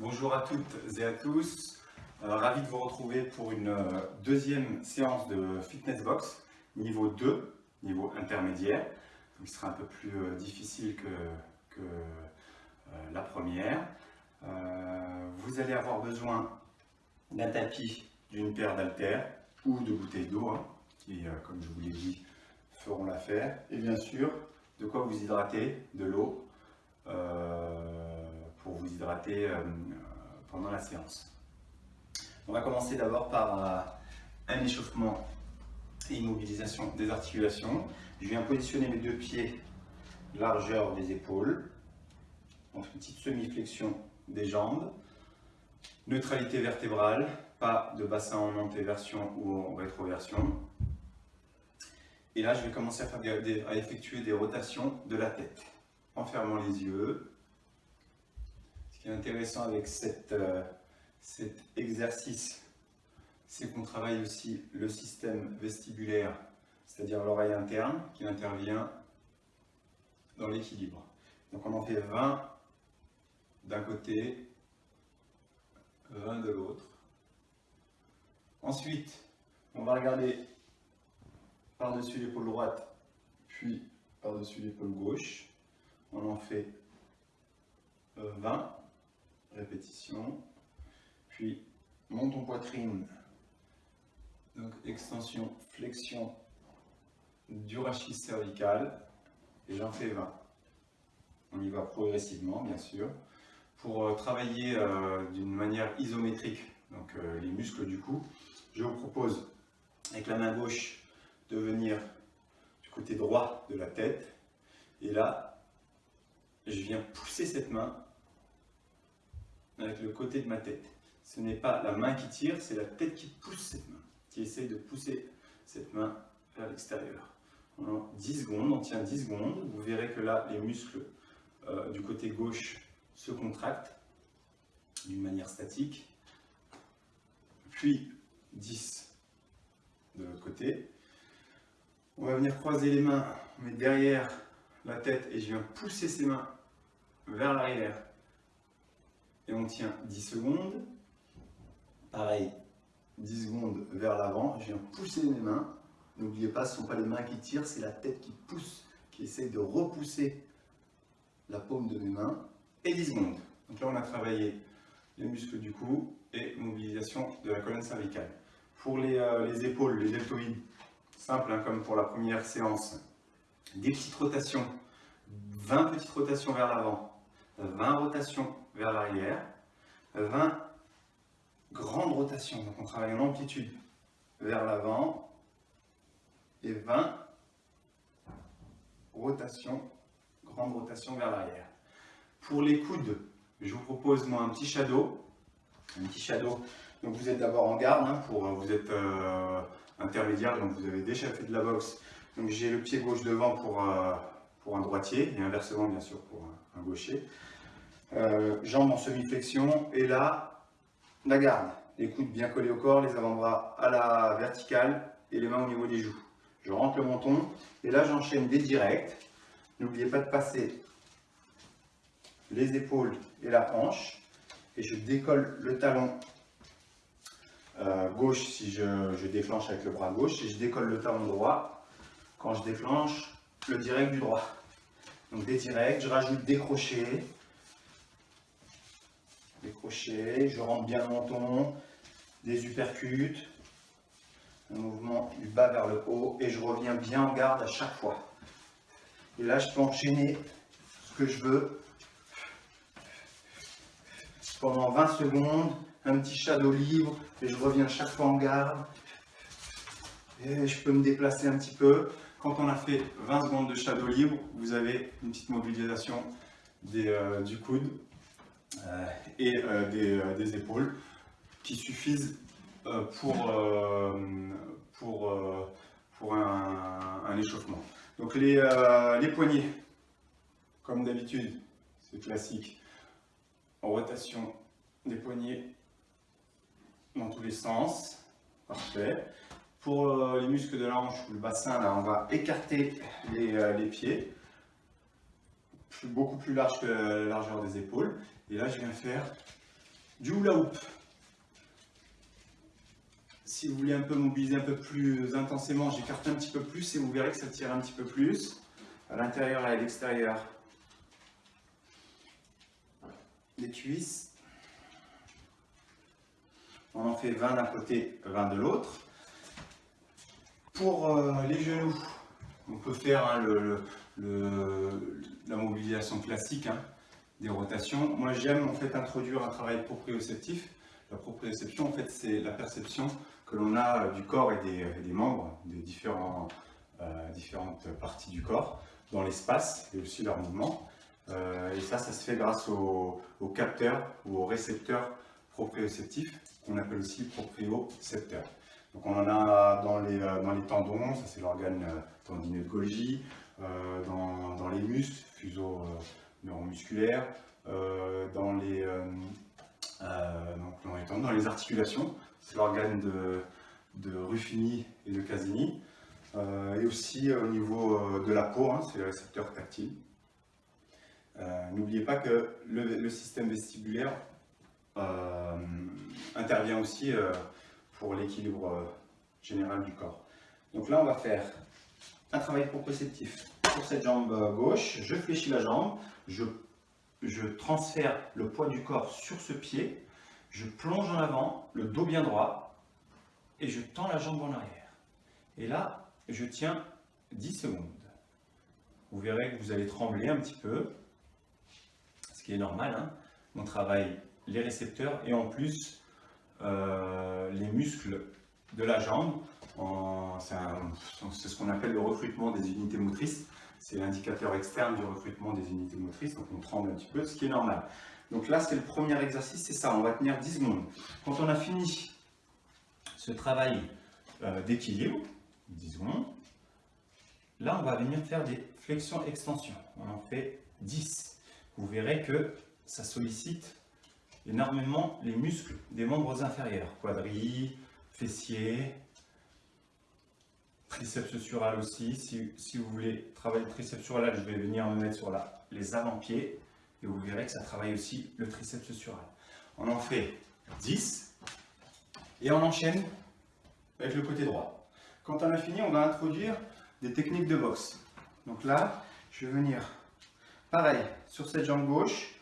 Bonjour à toutes et à tous, euh, ravi de vous retrouver pour une euh, deuxième séance de Fitness Box, niveau 2, niveau intermédiaire, qui sera un peu plus euh, difficile que, que la première. vous allez avoir besoin d'un tapis, d'une paire d'haltères ou de bouteilles d'eau, hein, qui, comme je vous l'ai dit, feront l'affaire, et bien sûr, de quoi vous hydrater, de l'eau, pour vous hydrater pendant la séance. On va commencer d'abord par euh, un échauffement et immobilisation des articulations. Je viens positionner mes deux pieds largeur des épaules, une petite semi-flexion des jambes, neutralité vertébrale, pas de bassin en antéversion ou en rétroversion. Et là, je vais commencer à effectuer des rotations de la tête en fermant les yeux, qui est intéressant avec euh, cet exercice, c'est qu'on travaille aussi le système vestibulaire, c'est-à-dire l'oreille interne qui intervient dans l'équilibre. Donc on en fait 20 d'un côté, 20 de l'autre. Ensuite, on va regarder par-dessus l'épaule droite, puis par-dessus l'épaule gauche. On en fait 20 répétition. Puis, monte poitrine. Donc, extension, flexion du rachis cervical. Et j'en fais 20. On y va progressivement, bien sûr. Pour euh, travailler euh, d'une manière isométrique, donc euh, les muscles du cou, je vous propose, avec la main gauche, de venir du côté droit de la tête. Et là, je viens pousser cette main avec le côté de ma tête. Ce n'est pas la main qui tire, c'est la tête qui pousse cette main, qui essaie de pousser cette main vers l'extérieur. 10 secondes, on tient 10 secondes. Vous verrez que là, les muscles euh, du côté gauche se contractent d'une manière statique. Puis 10 de l'autre côté. On va venir croiser les mains, on met derrière la tête et je viens pousser ces mains vers l'arrière et on tient 10 secondes. Pareil, 10 secondes vers l'avant, je viens pousser mes mains. N'oubliez pas, ce ne sont pas les mains qui tirent, c'est la tête qui pousse, qui essaye de repousser la paume de mes mains. Et 10 secondes. Donc là, on a travaillé les muscles du cou et mobilisation de la colonne cervicale. Pour les, euh, épaules, les deltoïdes, simple hein, comme pour la première séance, des petites rotations, 20 petites rotations vers l'avant, 20 rotations vers l'arrière, 20 grandes rotations, donc on travaille en amplitude vers l'avant, et 20 rotations, grandes rotations vers l'arrière. Pour les coudes, je vous propose moi un petit shadow, un petit shadow, donc vous êtes d'abord en garde, hein, pour, vous êtes euh, intermédiaire, donc vous avez déjà fait de la boxe, donc j'ai le pied gauche devant pour, euh, pour un droitier, et inversement bien sûr pour un gaucher. Euh, jambes en semi-flexion, et là, la garde. Les coudes bien collés au corps, les avant-bras à la verticale et les mains au niveau des joues. Je rentre le menton, et là j'enchaîne des directs. N'oubliez pas de passer les épaules et la hanche, et je décolle le talon euh, gauche si je, je, déclenche avec le bras gauche, et je décolle le talon droit quand je déclenche le direct du droit. Donc des directs, je rajoute des crochets, des crochets, je rentre bien le menton, des uppercuts, un mouvement du bas vers le haut et je reviens bien en garde à chaque fois. Et là, je peux enchaîner ce que je veux pendant 20 secondes, un petit shadow libre et je reviens chaque fois en garde. Et je peux me déplacer un petit peu. Quand on a fait 20 secondes de shadow libre, vous avez une petite mobilisation euh, du coude et euh, euh, des, épaules qui suffisent pour, pour, pour un, échauffement. Donc les, les poignets, comme d'habitude, c'est classique, en rotation des poignets dans tous les sens. Parfait. Pour les muscles de la hanche ou le bassin, là, on va écarter les, les pieds, beaucoup plus large que la largeur des épaules. Et là, je viens faire Du hula hoop. Si vous voulez un peu mobiliser un peu plus intensément, j'écarte un petit peu plus et vous verrez que ça tire un petit peu plus à l'intérieur et à l'extérieur des cuisses. On en fait 20 d'un côté, 20 de l'autre. Pour euh, les genoux, on peut faire hein, la mobilisation classique hein, des rotations. Moi j'aime en fait introduire un travail proprioceptif. La proprioception en fait c'est la perception que l'on a du corps et des, membres, des différents, euh, différentes parties du corps dans l'espace et aussi leur mouvement. Euh, et ça, ça se fait grâce aux, capteurs ou aux récepteurs proprioceptifs, qu'on appelle aussi propriocepteurs. Donc on en a dans les, euh, dans les tendons, ça c'est l'organe euh, tendineux dans, dans, les muscles, fuseaux neuromusculaires, dans, les, donc dans, les tendons, dans les articulations, c'est l'organe de, de Ruffini et de Casini, et aussi au niveau de la peau, hein, c'est le récepteur tactile. Euh, n'oubliez pas que le, système vestibulaire euh, intervient aussi euh, pour l'équilibre général du corps. Donc là, on va faire un travail proprioceptif. Pour cette jambe gauche, je fléchis la jambe, je, je transfère le poids du corps sur ce pied, je plonge en avant, le dos bien droit, et je tends la jambe en arrière. Et là, je tiens 10 secondes. Vous verrez que vous allez trembler un petit peu, qui est normal. Hein. On travaille les récepteurs et en plus euh, les muscles de la jambe. C'est ce qu'on appelle le recrutement des unités motrices. C'est l'indicateur externe du recrutement des unités motrices, donc on tremble un petit peu, ce qui est normal. Donc là, c'est le premier exercice, c'est ça, on va tenir 10 secondes. Quand on a fini ce travail euh, d'équilibre, 10 secondes, là, on va venir faire des flexions-extensions. On en fait 10 vous verrez que ça sollicite énormément les muscles des membres inférieurs, quadrilles, fessiers, triceps sural aussi. Si, vous voulez travailler le triceps sural, je vais venir me mettre sur les avant-pieds et vous verrez que ça travaille aussi le triceps sural. On en fait 10 et on enchaîne avec le côté droit. Quand on a fini, on va introduire des techniques de boxe. Donc là, je vais venir Pareil, sur cette jambe gauche,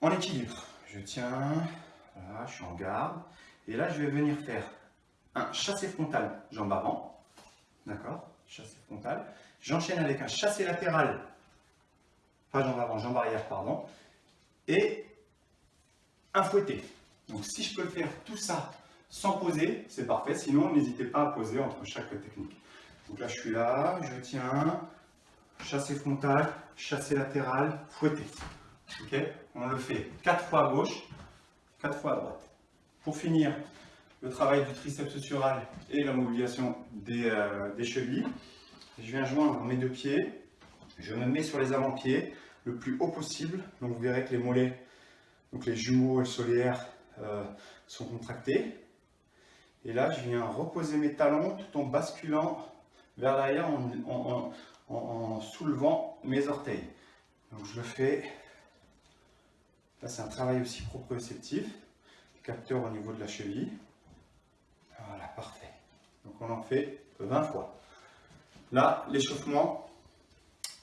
en équilibre. Je tiens, voilà, je suis en garde. Et là, je vais venir faire un chassé frontal, jambe avant. D'accord Chassé frontal. J'enchaîne avec un chassé latéral, pas jambe avant, jambe arrière, pardon. Et un fouetté. Donc si je peux faire tout ça sans poser, c'est parfait. Sinon, n'hésitez pas à poser entre chaque technique. Donc là, je suis là, je tiens, chassé frontal, chassé latéral, fouetté. Ok On le fait 4 fois à gauche, 4 fois à droite. Pour finir, le travail du triceps sural et la mobilisation des, euh, des chevilles. Je viens joindre mes deux pieds, je me mets sur les avant-pieds le plus haut possible. Donc vous verrez que les mollets, donc les jumeaux et le solaire euh, sont contractés. Et là, je viens reposer mes talons tout en basculant vers l'arrière en, en, soulevant mes orteils. Donc je le fais. Là, c'est un travail aussi proprioceptif. Capteur au niveau de la cheville. Voilà, parfait. Donc on en fait 20 fois. Là, l'échauffement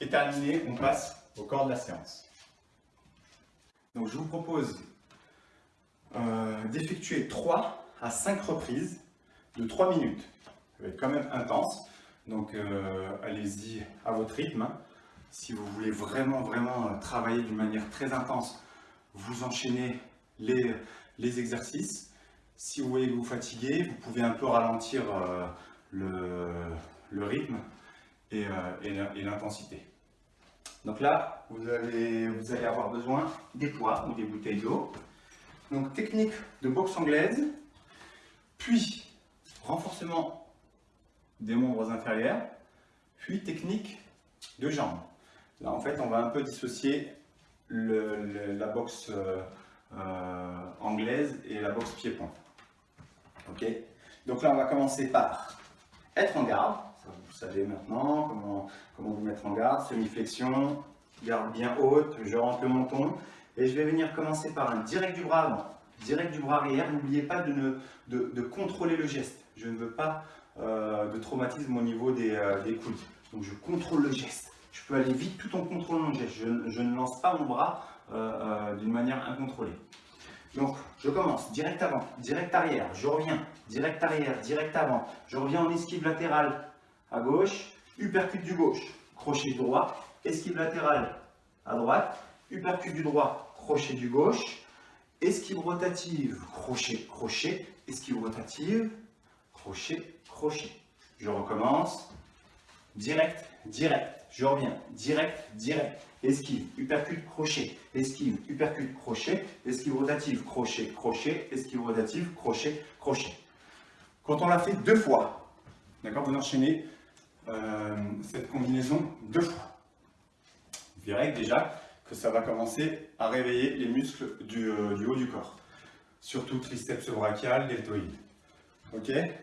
est terminé. On passe au corps de la séance. Donc je vous propose euh, d'effectuer 3 à 5 reprises de 3 minutes. Ça va être quand même intense. Donc euh, allez-y à votre rythme. Si vous voulez vraiment, vraiment euh, travailler d'une manière très intense, vous enchaînez les, les, exercices. Si vous voyez que vous fatiguez, vous pouvez un peu ralentir euh, le, rythme et, et l'intensité. Donc là, vous allez, avoir besoin des poids ou des bouteilles d'eau. Donc technique de boxe anglaise, puis renforcement des membres inférieurs, puis technique de jambes. Là, en fait, on va un peu dissocier la boxe euh, euh, anglaise et la boxe pied-point. Donc là, on va commencer par être en garde. vous savez maintenant comment, vous mettre en garde. Semi-flexion, garde bien haute, je rentre le menton. Et je vais venir commencer par un direct du bras avant, direct du bras arrière. N'oubliez pas de, contrôler le geste. Je ne veux pas euh, de traumatisme au niveau des, euh, des, coudes. Donc je contrôle le geste. Je peux aller vite tout en contrôlant le geste. Je, ne lance pas mon bras euh, d'une manière incontrôlée. Donc, je commence, direct avant, direct arrière, je reviens, direct arrière, direct avant, je reviens en esquive latérale à gauche, uppercut du gauche, crochet droit, esquive latérale à droite, uppercut du droit, crochet du gauche, esquive rotative, crochet, crochet, esquive rotative, crochet, crochet. Je recommence, direct, direct, je reviens, direct, direct, esquive, uppercut, crochet, esquive, uppercut, crochet, esquive rotative, crochet, crochet, esquive rotative, crochet, crochet. Quand on l'a fait deux fois, d'accord, vous enchaînez euh, cette combinaison deux fois. Vous verrez déjà que ça va commencer à réveiller les muscles du, euh, haut du corps, surtout triceps brachial, deltoïde.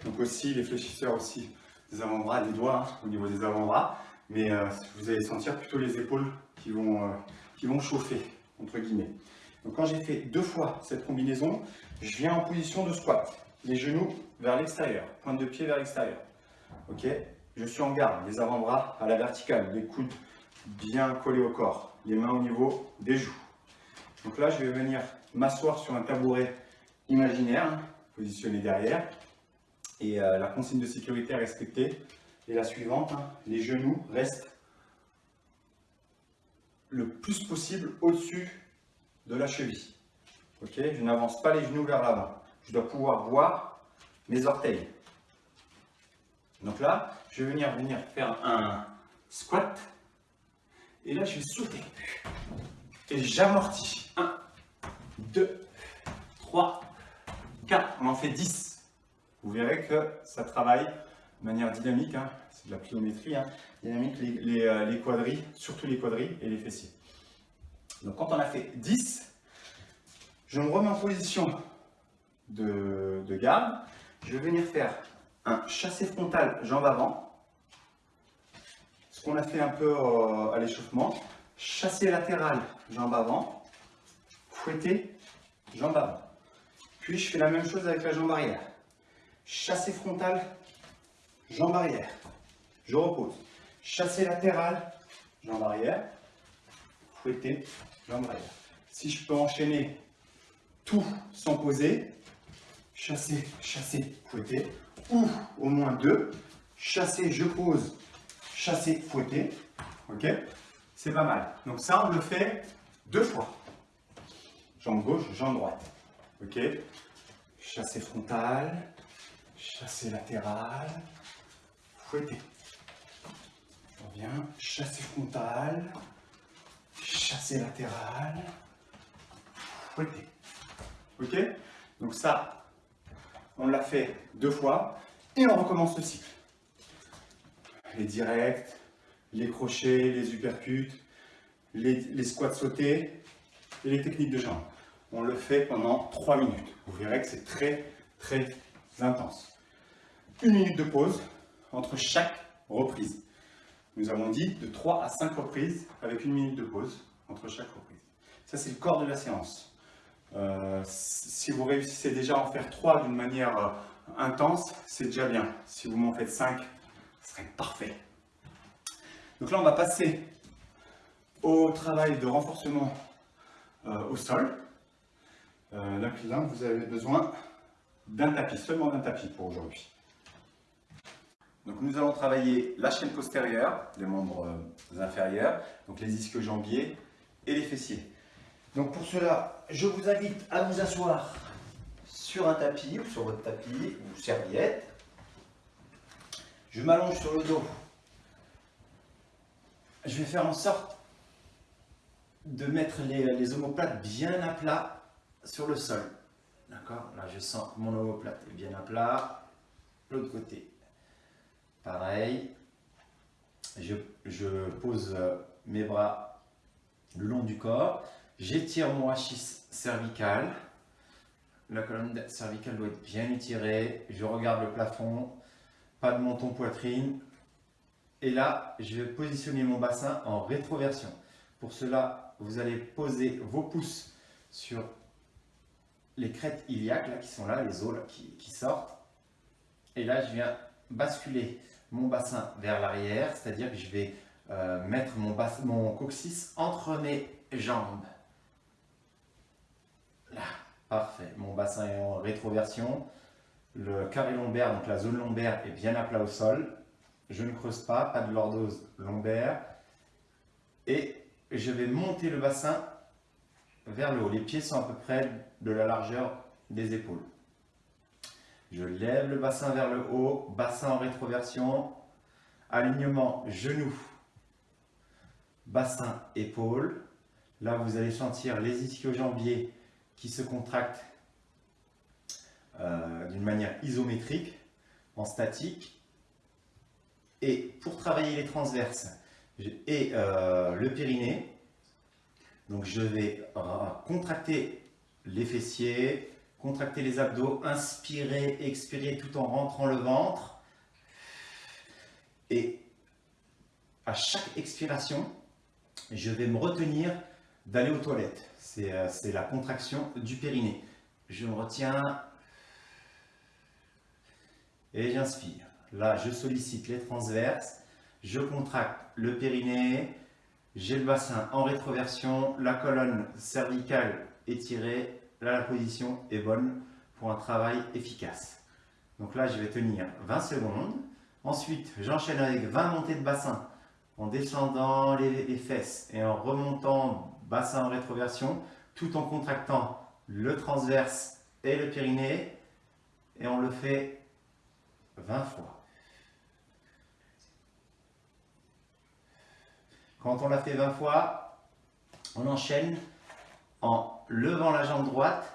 Donc aussi les fléchisseurs aussi des avant-bras, des doigts au niveau des avant-bras, mais euh, vous allez sentir plutôt les épaules qui vont, euh, qui vont chauffer, entre guillemets. Donc quand j'ai fait deux fois cette combinaison, je viens en position de squat. Les genoux vers l'extérieur, pointe de pied vers l'extérieur. Ok? Je suis en garde, les avant-bras à la verticale, les coudes bien collés au corps, les mains au niveau des joues. Donc là, je vais venir m'asseoir sur un tabouret imaginaire, positionné derrière. Et euh, la consigne de sécurité à respecter est la suivante. Hein. Les genoux restent le plus possible au-dessus de la cheville. Je n'avance pas les genoux vers l'avant. Je dois pouvoir voir mes orteils. Donc là, je vais venir, venir faire un squat. Et là, je vais sauter. Et j'amortis. 1, 2, 3, 4. On en fait 10. Vous verrez que ça travaille de manière dynamique. Hein c'est de la pliométrie, hein. dynamique, les, euh, les, quadrilles, surtout les quadrilles et les fessiers. Donc quand on a fait 10, je me remets en position de, garde. Je vais venir faire un chassé frontal jambe avant, ce qu'on a fait un peu euh, à l'échauffement. Chassé latéral jambe avant, fouetté jambe avant. Puis je fais la même chose avec la jambe arrière. Chassé frontal, jambe arrière. Je repose. Chassé latéral, jambe arrière. Fouetter, jambe arrière. Si je peux enchaîner tout sans poser, chasser, chasser, fouetter, ou au moins deux, chasser, je pose, chasser, fouetter, ok? C'est pas mal. Donc ça, on le fait deux fois. Jambe gauche, jambe droite, ok? Chasser frontal, chasser latéral, fouetter bien. Chassé frontal, chassé latéral, fouetté. Ok? Donc ça, on l'a fait deux fois et on recommence le cycle. Les directs, les crochets, les uppercuts, les, squats sautés et les techniques de jambes. On le fait pendant trois minutes. Vous verrez que c'est très, très intense. Une minute de pause entre chaque reprise. Nous avons dit de 3 à 5 reprises avec une minute de pause entre chaque reprise. Ça, c'est le corps de la séance. Euh, si vous réussissez déjà à en faire 3 d'une manière euh, intense, c'est déjà bien. Si vous m'en faites 5, ce serait parfait. Donc là, on va passer au travail de renforcement euh, au sol. là, vous avez besoin d'un tapis, seulement d'un tapis pour aujourd'hui. Donc nous allons travailler la chaîne postérieure, les membres euh, inférieurs, donc les ischio-jambiers et les fessiers. Donc pour cela, je vous invite à vous asseoir sur un tapis ou sur votre tapis ou serviette. Je m'allonge sur le dos. Je vais faire en sorte de mettre les, les omoplates bien à plat sur le sol. D'accord? Là, je sens que mon omoplate est bien à plat. L'autre côté, Pareil, je, pose mes bras le long du corps, j'étire mon rachis cervical, la colonne cervicale doit être bien étirée, je regarde le plafond, pas de menton poitrine, et là, je vais positionner mon bassin en rétroversion. Pour cela, vous allez poser vos pouces sur les crêtes iliaques là, qui sont là, les os qui, sortent. Et là, je viens basculer mon bassin vers l'arrière, c'est-à-dire que je vais euh, mettre mon, mon coccyx entre mes jambes. Là, parfait. Mon bassin est en rétroversion. Le carré lombaire, donc la zone lombaire, est bien à plat au sol. Je ne creuse pas, pas de lordose lombaire. Et je vais monter le bassin vers le haut. Les pieds sont à peu près de la largeur des épaules. Je lève le bassin vers le haut, bassin en rétroversion, alignement genou, bassin, épaule. Là, vous allez sentir les ischio-jambiers qui se contractent euh, d'une manière isométrique, en statique. Et pour travailler les transverses et euh, le périnée, donc je vais contracter les fessiers, contracter les abdos, inspirer, expirer tout en rentrant le ventre. Et à chaque expiration, je vais me retenir d'aller aux toilettes. Euh, c'est la contraction du périnée. Je me retiens et j'inspire. Là, je sollicite les transverses, je contracte le périnée, j'ai le bassin en rétroversion, la colonne cervicale étirée, là la position est bonne pour un travail efficace. Donc là, je vais tenir 20 secondes. Ensuite, j'enchaîne avec 20 montées de bassin en descendant les, fesses et en remontant bassin en rétroversion, tout en contractant le transverse et le périnée. Et on le fait 20 fois. Quand on l'a fait 20 fois, on enchaîne en levant la jambe droite,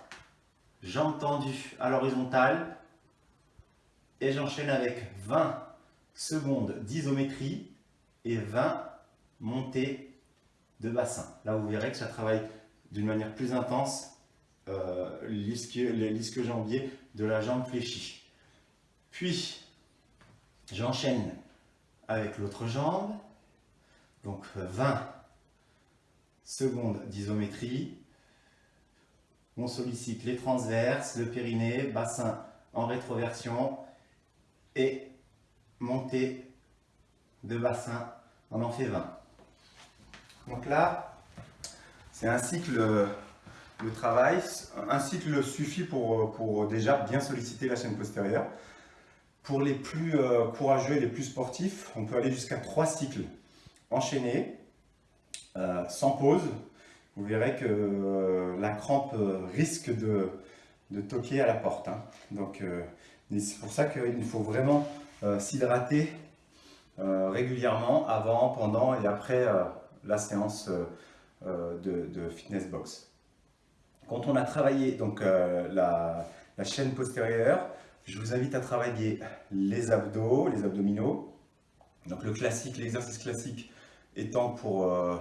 jambe tendue à l'horizontale, et j'enchaîne avec 20 secondes d'isométrie et 20 montées de bassin. Là, vous verrez que ça travaille d'une manière plus intense euh, l'ischio-jambier de la jambe fléchie. Puis, j'enchaîne avec l'autre jambe. Donc 20 secondes d'isométrie. On sollicite les transverses, le périnée, bassin en rétroversion et montée de bassin. On en fait 20. Donc là, c'est un cycle de travail. Un cycle suffit pour, pour déjà bien solliciter la chaîne postérieure. Pour les plus euh, courageux et les plus sportifs, on peut aller jusqu'à 3 cycles enchaînés, euh, sans pause. Vous verrez que euh, la crampe risque de, toquer à la porte. Hein. Donc c'est pour ça qu'il faut vraiment s'hydrater régulièrement avant, pendant et après la séance de, fitness box. Quand on a travaillé donc, la, chaîne postérieure, je vous invite à travailler les abdos, les abdominaux. Donc le classique, l'exercice classique étant pour euh,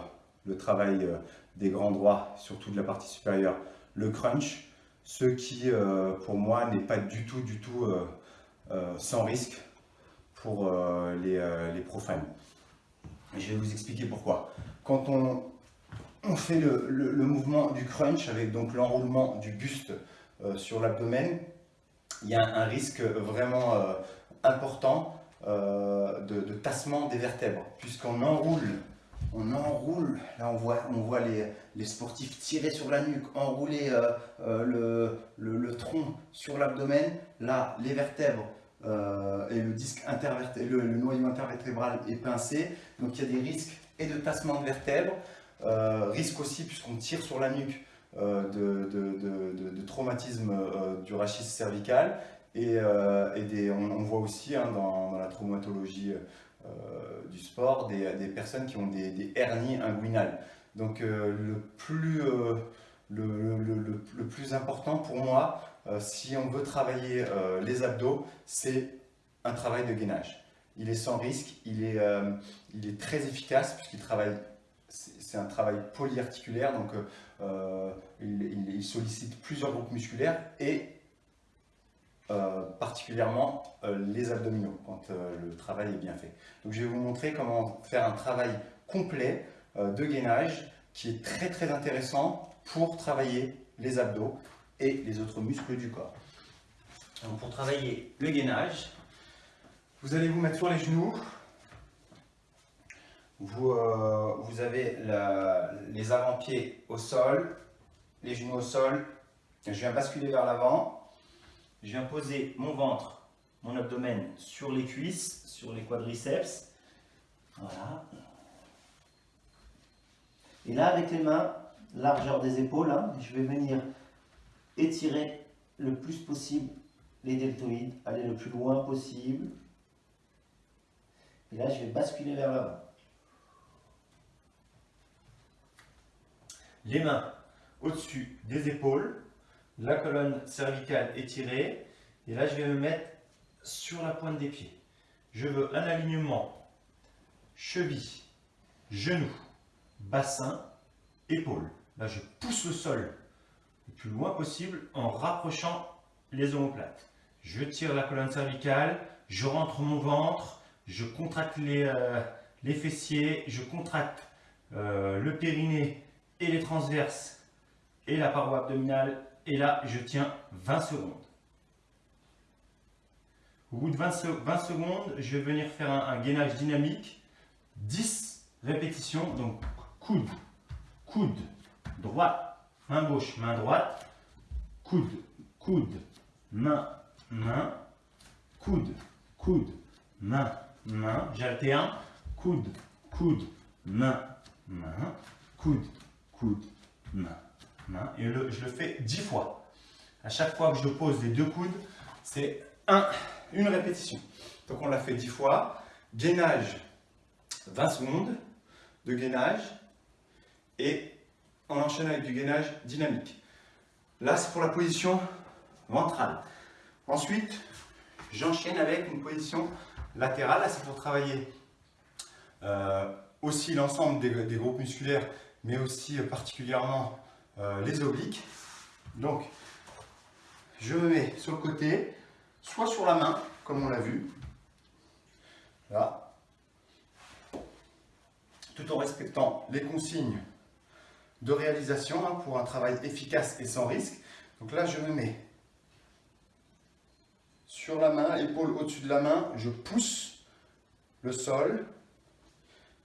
le travail euh, des grands droits, surtout de la partie supérieure, le crunch, ce qui euh, pour moi n'est pas du tout, du tout sans risque pour les, profanes. je vais vous expliquer pourquoi. Quand on, fait le, mouvement du crunch avec donc l'enroulement du buste sur l'abdomen, il y a un risque vraiment euh, important euh, de, tassement des vertèbres, puisqu'on enroule, on enroule, là on voit, on voit les, sportifs tirer sur la nuque, enrouler euh, le, tronc sur l'abdomen, là les vertèbres et le disque intervertébral, le, noyau intervertébral est pincé, donc il y a des risques et de tassement de vertèbres, risque aussi puisqu'on tire sur la nuque euh, de, traumatisme euh, du rachis cervical. Et, euh, des, on, voit aussi hein, dans, la traumatologie du sport des, personnes qui ont des, hernies inguinales. Donc le, plus, le, plus important pour moi, si on veut travailler les abdos, c'est un travail de gainage. Il est sans risque, il est, il est très efficace puisqu'il travaille c'est un travail polyarticulaire, donc euh, euh, il, sollicite plusieurs groupes musculaires et euh, particulièrement les abdominaux quand le travail est bien fait. Donc je vais vous montrer comment faire un travail complet de gainage qui est très très intéressant pour travailler les abdos et les autres muscles du corps. Pour travailler le gainage, vous allez vous mettre sur les genoux. Vous, euh, vous avez les avant-pieds au sol, les genoux au sol. Je viens basculer vers l'avant. Je viens poser mon ventre, mon abdomen sur les cuisses, sur les quadriceps. Voilà. Et là, avec les mains, largeur des épaules, hein, je vais venir étirer le plus possible les deltoïdes, aller le plus loin possible. Et là, je vais basculer vers l'avant. Les mains au-dessus des épaules, la colonne cervicale étirée, et là, je vais me mettre sur la pointe des pieds. Je veux un alignement cheville, genou, bassin, épaule. Là, je pousse le sol le plus loin possible en rapprochant les omoplates. Je tire la colonne cervicale, je rentre mon ventre, je contracte les, euh, fessiers, je contracte euh, le périnée et les transverses et la paroi abdominale. Et là, je tiens 20 secondes. Au bout de 20, secondes, je vais venir faire un, gainage dynamique. 10 répétitions, donc coude, coude, droite, main gauche, main droite, coude, coude, main, main, coude, coude, main, main. J'alterne, coude, coude, main, main, coude, coude, main, main. Et je le fais 10 fois. À chaque fois que je pose les deux coudes, c'est un, une répétition. Donc on l'a fait 10 fois. Gainage, 20 secondes de gainage et on enchaîne avec du gainage dynamique. Là, c'est pour la position ventrale. Ensuite, j'enchaîne avec une position latérale. Là, c'est pour travailler euh, aussi l'ensemble des, groupes musculaires, mais aussi euh, particulièrement euh, les obliques. Donc, je me mets sur le côté, soit sur la main, comme on l'a vu. Là. Tout en respectant les consignes de réalisation hein, pour un travail efficace et sans risque. Donc là, je me mets sur la main, épaule au-dessus de la main, je pousse le sol,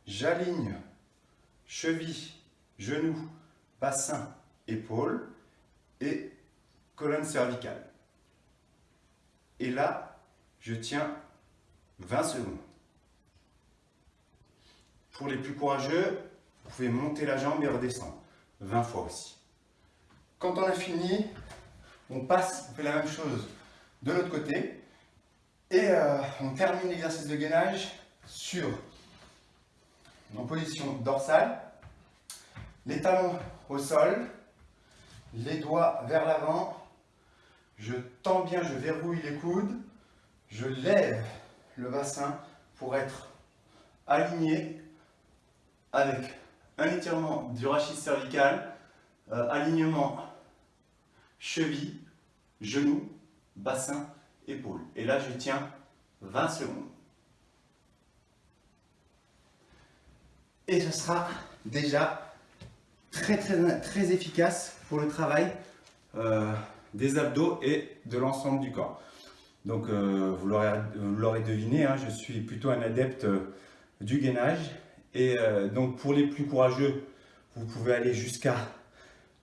j'aligne cheville, genou, bassin, épaule et colonne cervicale. Et là, je tiens 20 secondes. Pour les plus courageux, vous pouvez monter la jambe et redescendre. 20 fois aussi. Quand on a fini, on passe, on fait la même chose de l'autre côté et euh, on termine l'exercice de gainage sur en position dorsale, les talons au sol, les doigts vers l'avant, je tends bien, je verrouille les coudes, je lève le bassin pour être aligné avec un étirement du rachis cervical, euh, alignement cheville, genou, bassin, épaule. Et là, je tiens 20 secondes. Et ce sera déjà très très très efficace pour le travail euh, des abdos et de l'ensemble du corps. Donc euh, vous l'aurez deviné, hein, je suis plutôt un adepte du gainage et euh, donc pour les plus courageux, vous pouvez aller jusqu'à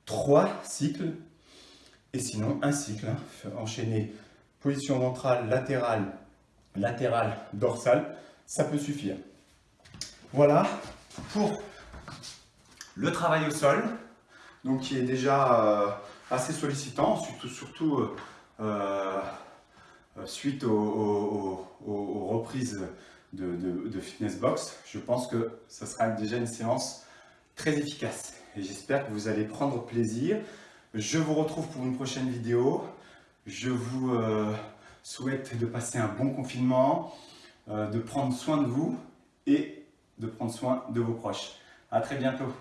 3 cycles. Et sinon, un cycle, hein, enchaîner position ventrale, latérale, latérale, dorsale, ça peut suffire. Voilà pour le travail au sol, donc qui est déjà euh, assez sollicitant, surtout, surtout euh, suite aux reprises de, fitness box, je pense que ce sera déjà une séance très efficace. Et j'espère que vous allez prendre plaisir. Je vous retrouve pour une prochaine vidéo. Je vous euh, souhaite de passer un bon confinement, euh, de prendre soin de vous et de prendre soin de vos proches. À très bientôt.